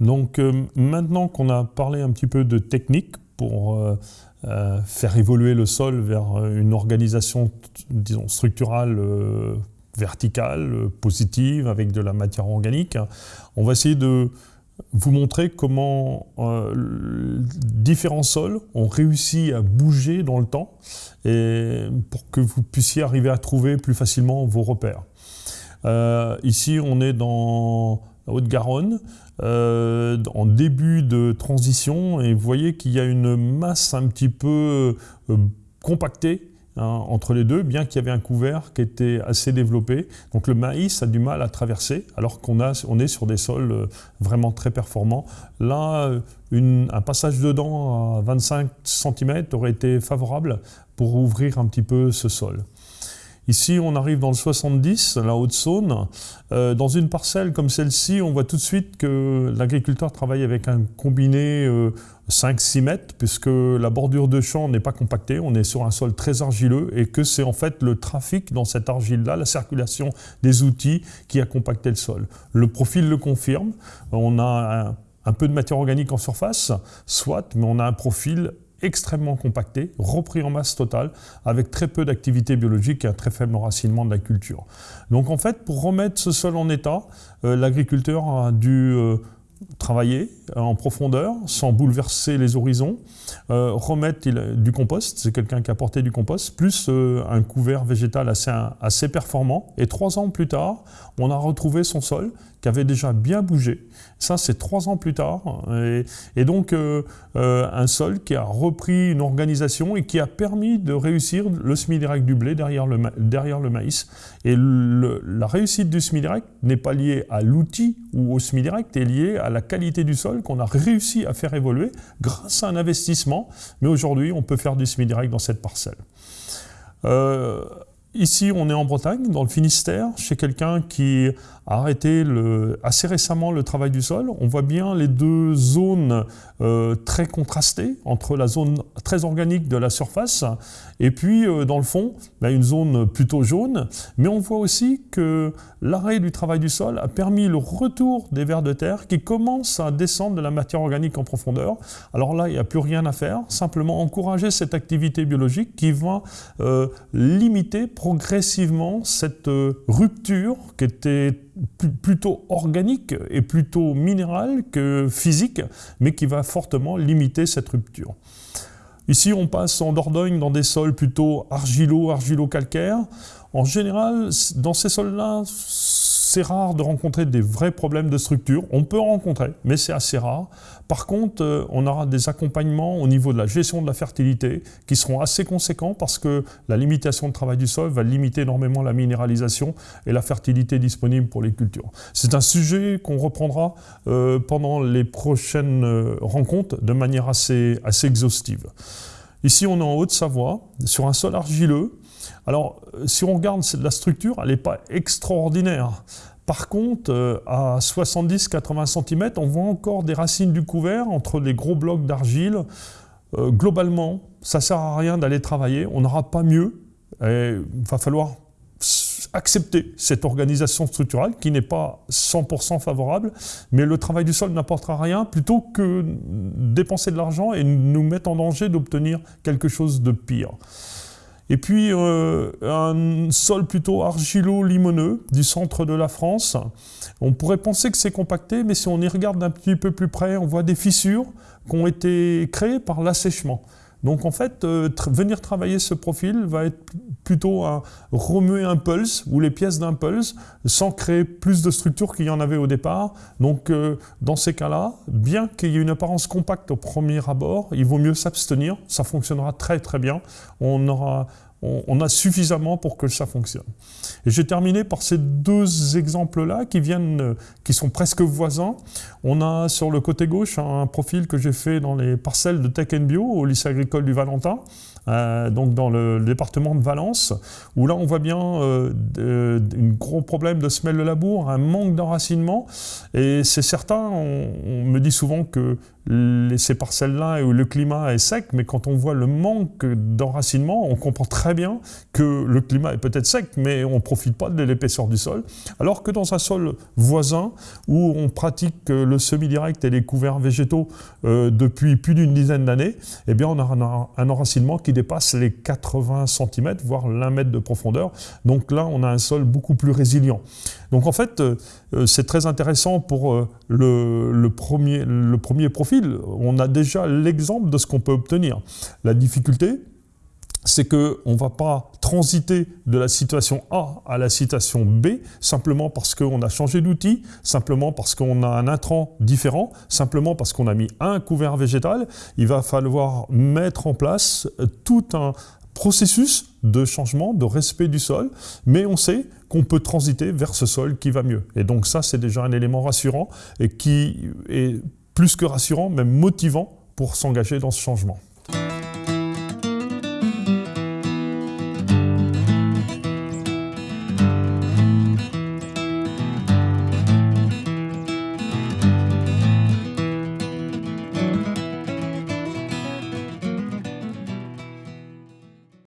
Donc euh, maintenant qu'on a parlé un petit peu de technique pour euh, euh, faire évoluer le sol vers une organisation disons, structurale verticale, positive, avec de la matière organique, on va essayer de vous montrer comment différents sols ont réussi à bouger dans le temps et pour que vous puissiez arriver à trouver plus facilement vos repères. ici, on est dans Haute-Garonne, euh, en début de transition, et vous voyez qu'il y a une masse un petit peu euh, compactée hein, entre les deux, bien qu'il y avait un couvert qui était assez développé. Donc le maïs a du mal à traverser, alors qu'on on est sur des sols euh, vraiment très performants. Là, un passage dedans à 25 cm aurait été favorable pour ouvrir un petit peu ce sol. Ici, on arrive dans le 70, la Haute-Saône. Euh, dans une parcelle comme celle-ci, on voit tout de suite que l'agriculteur travaille avec un combiné 5-6 euh, mètres, puisque la bordure de champ n'est pas compactée, on est sur un sol très argileux, et que c'est en fait le trafic dans cette argile-là, la circulation des outils, qui a compacté le sol. Le profil le confirme, on a un, un peu de matière organique en surface, soit, mais on a un profil extrêmement compacté, repris en masse totale, avec très peu d'activité biologique et un très faible enracinement de la culture. Donc en fait, pour remettre ce sol en état, euh, l'agriculteur a dû euh, travailler en profondeur sans bouleverser les horizons, euh, remettre du compost, c'est quelqu'un qui a porté du compost, plus un couvert végétal assez, assez performant. Et trois ans plus tard, on a retrouvé son sol qui avait déjà bien bougé. Ça, c'est trois ans plus tard. Et, donc, euh, euh, un sol qui a repris une organisation et qui a permis de réussir le semi-direct du blé derrière le, derrière le maïs. Et la réussite du semi-direct n'est pas liée à l'outil ou au semi-direct, est liée à la qualité du sol qu'on a réussi à faire évoluer grâce à un investissement. Mais aujourd'hui, on peut faire du semi-direct dans cette parcelle. Euh, Ici, on est en Bretagne, dans le Finistère, chez quelqu'un qui a arrêté assez récemment le travail du sol. On voit bien les deux zones euh, très contrastées, entre la zone très organique de la surface et puis euh, dans le fond, ben, une zone plutôt jaune. Mais on voit aussi que l'arrêt du travail du sol a permis le retour des vers de terre qui commencent à descendre de la matière organique en profondeur. Alors là, il n'y a plus rien à faire, simplement encourager cette activité biologique qui va euh, limiter progressivement cette rupture qui était plutôt organique et plutôt minérale que physique, mais qui va fortement limiter cette rupture. Ici, on passe en Dordogne dans des sols plutôt argilo, argilo-calcaires. En général, dans ces sols-là, c'est rare de rencontrer des vrais problèmes de structure. On peut en rencontrer, mais c'est assez rare. Par contre, euh, on aura des accompagnements au niveau de la gestion de la fertilité qui seront assez conséquents parce que la limitation de travail du sol va limiter énormément la minéralisation et la fertilité disponible pour les cultures. C'est un sujet qu'on reprendra euh, pendant les prochaines euh, rencontres de manière assez, assez exhaustive. Ici, on est en Haute-Savoie, sur un sol argileux, alors, si on regarde la structure, elle n'est pas extraordinaire. Par contre, euh, à 70-80 cm, on voit encore des racines du couvert entre les gros blocs d'argile. Euh, globalement, ça ne sert à rien d'aller travailler, on n'aura pas mieux. il va falloir accepter cette organisation structurelle qui n'est pas 100% favorable, mais le travail du sol n'apportera rien plutôt que dépenser de l'argent et nous mettre en danger d'obtenir quelque chose de pire. Et puis euh, un sol plutôt argilo-limoneux du centre de la France. On pourrait penser que c'est compacté, mais si on y regarde d'un petit peu plus près, on voit des fissures qui ont été créées par l'assèchement. Donc en fait, euh, venir travailler ce profil va être plutôt à remuer un pulse ou les pièces d'un pulse sans créer plus de structure qu'il y en avait au départ. Donc euh, dans ces cas-là, bien qu'il y ait une apparence compacte au premier abord, il vaut mieux s'abstenir. Ça fonctionnera très très bien. On aura on, a suffisamment pour que ça fonctionne. Et j'ai terminé par ces deux exemples-là qui viennent, qui sont presque voisins. On a sur le côté gauche un profil que j'ai fait dans les parcelles de Tech Bio au lycée agricole du Valentin. Euh, donc dans le, département de Valence, où là on voit bien euh, un gros problème de semelle de labour, un manque d'enracinement, et c'est certain, on, me dit souvent que ces parcelles-là où le climat est sec, mais quand on voit le manque d'enracinement, on comprend très bien que le climat est peut-être sec, mais on ne profite pas de l'épaisseur du sol. Alors que dans un sol voisin, où on pratique le semi-direct et les couverts végétaux euh, depuis plus d'une dizaine d'années, eh bien on a un, enracinement qui dépasse les 80 cm, voire l'un mètre de profondeur. Donc là, on a un sol beaucoup plus résilient. Donc en fait, euh, c'est très intéressant pour euh, le, premier, le premier On a déjà l'exemple de ce qu'on peut obtenir. La difficulté, c'est qu'on ne va pas transiter de la situation A à la situation B simplement parce qu'on a changé d'outil, simplement parce qu'on a un intrant différent, simplement parce qu'on a mis un couvert végétal. Il va falloir mettre en place tout un processus de changement, de respect du sol, mais on sait qu'on peut transiter vers ce sol qui va mieux. Et donc ça, c'est déjà un élément rassurant et qui est plus que rassurant, même motivant pour s'engager dans ce changement.